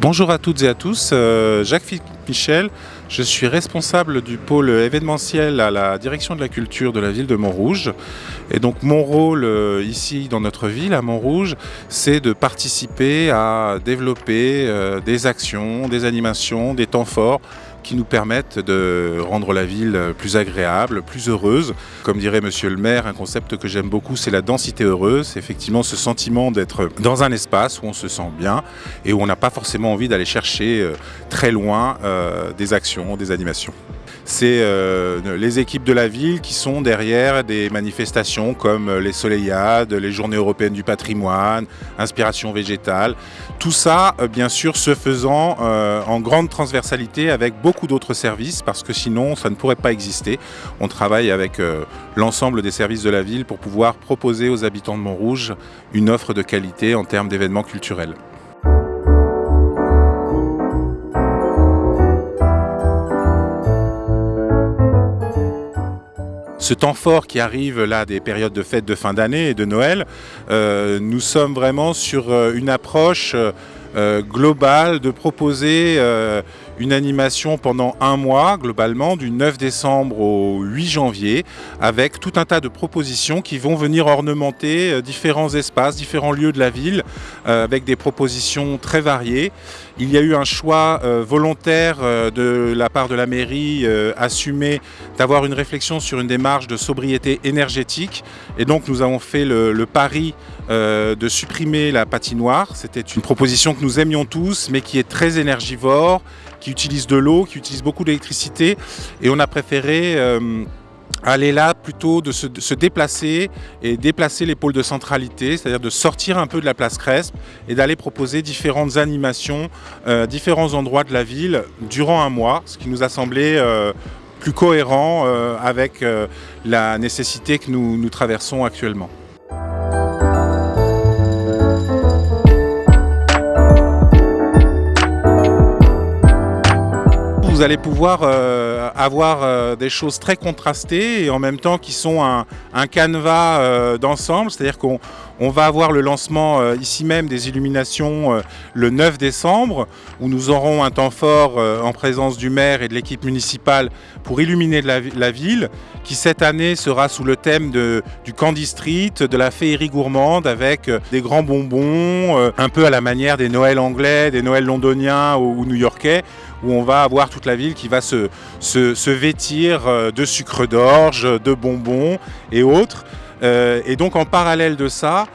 Bonjour à toutes et à tous. Euh, Jacques Michel, je suis responsable du pôle événementiel à la direction de la culture de la ville de Montrouge. Et donc mon rôle euh, ici dans notre ville, à Montrouge, c'est de participer à développer euh, des actions, des animations, des temps forts qui nous permettent de rendre la ville plus agréable, plus heureuse. Comme dirait monsieur le maire, un concept que j'aime beaucoup, c'est la densité heureuse. C'est effectivement ce sentiment d'être dans un espace où on se sent bien et où on n'a pas forcément envie d'aller chercher euh, très loin euh, des actions, des animations c'est euh, les équipes de la ville qui sont derrière des manifestations comme euh, les Soleillades, les Journées européennes du patrimoine, Inspiration végétale. Tout ça, euh, bien sûr, se faisant en grande transversalité avec beaucoup d'autres services parce que sinon, ça ne pourrait pas exister. On travaille avec l'ensemble des services de la ville pour pouvoir proposer aux habitants de Montrouge une offre de qualité en termes d'événements culturels. Temps fort qui arrive là des périodes de fêtes de fin d'année et de Noël, euh, nous sommes vraiment sur euh, une approche euh, globale de proposer une animation pendant un mois globalement du 9 décembre au 8 janvier avec tout un tas de propositions qui vont venir ornementer différents espaces, différents lieux de la ville avec des propositions très variées. Il y a eu un choix volontaire de la part de la mairie assumé d'avoir une réflexion sur une démarche de sobriété énergétique et donc nous avons fait le, pari euh, de supprimer la patinoire. C'était une proposition que nous aimions tous mais qui est très énergivore, qui utilise de l'eau, qui utilise beaucoup d'électricité et on a préféré euh, aller là plutôt de se, déplacer et déplacer les pôles de centralité, c'est-à-dire de sortir un peu de la place Crespe et d'aller proposer différentes animations, euh, différents endroits de la ville durant un mois, ce qui nous a semblé plus cohérent euh, avec euh, la nécessité que nous traversons actuellement. Vous allez pouvoir euh, avoir des choses très contrastées et en même temps qui sont un, un canevas d'ensemble, c'est-à-dire qu'on on va avoir le lancement euh, ici même des illuminations euh, le 9 décembre où nous aurons un temps fort euh, en présence du maire et de l'équipe municipale pour illuminer la, ville qui cette année sera sous le thème du Candy Street, de la féerie gourmande avec des grands bonbons, un peu à la manière des Noëls anglais, des Noëls londoniens ou, new-yorkais où on va avoir toute la ville qui va se, vêtir de sucre d'orge, de bonbons et autres. Euh, et donc en parallèle de ça,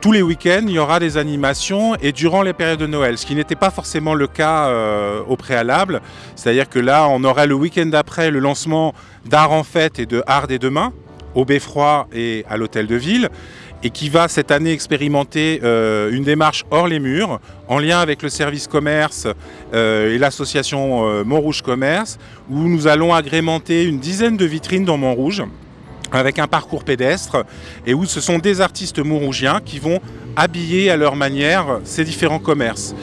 tous les week-ends, il y aura des animations et durant les périodes de Noël, ce qui n'était pas forcément le cas euh, au préalable. C'est-à-dire que là, on aura le week-end d'après le lancement d'Art en Fête et de Art des Demain au Beffroi et à l'Hôtel de Ville et qui va cette année expérimenter euh, une démarche hors les murs en lien avec le service commerce et l'association Montrouge Commerce où nous allons agrémenter une dizaine de vitrines dans Montrouge avec un parcours pédestre et où ce sont des artistes mourougiens qui vont habiller à leur manière ces différents commerces.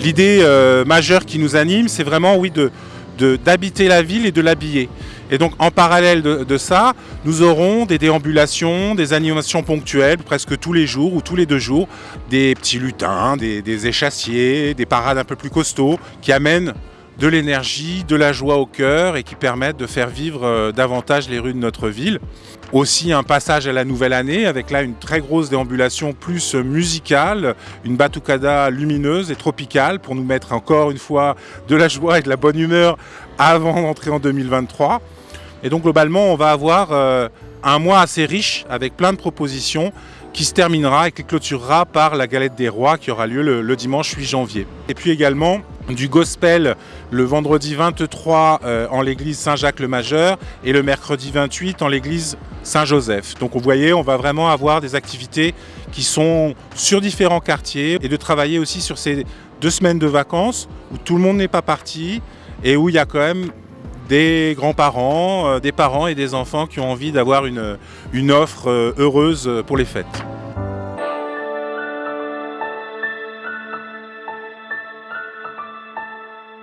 L'idée euh, majeure qui nous anime, c'est vraiment oui, d'habiter la ville et de l'habiller. Et donc en parallèle de, ça, nous aurons des déambulations, des animations ponctuelles presque tous les jours ou tous les deux jours, des petits lutins, des, des échassiers, des parades un peu plus costauds qui amènent de l'énergie, de la joie au cœur et qui permettent de faire vivre euh, davantage les rues de notre ville. Aussi un passage à la nouvelle année avec là une très grosse déambulation plus musicale, une batucada lumineuse et tropicale pour nous mettre encore une fois de la joie et de la bonne humeur avant d'entrer en 2023. Et donc globalement on va avoir euh, un mois assez riche avec plein de propositions qui se terminera et qui clôturera par la galette des rois qui aura lieu le, dimanche 8 janvier. Et puis également du gospel le vendredi 23 euh, en l'église Saint-Jacques-le-Majeur et le mercredi 28 en l'église Saint-Joseph. Donc vous voyez, on va vraiment avoir des activités qui sont sur différents quartiers et de travailler aussi sur ces deux semaines de vacances où tout le monde n'est pas parti et où il y a quand même des grands-parents, euh, des parents et des enfants qui ont envie d'avoir une, offre euh, heureuse pour les fêtes.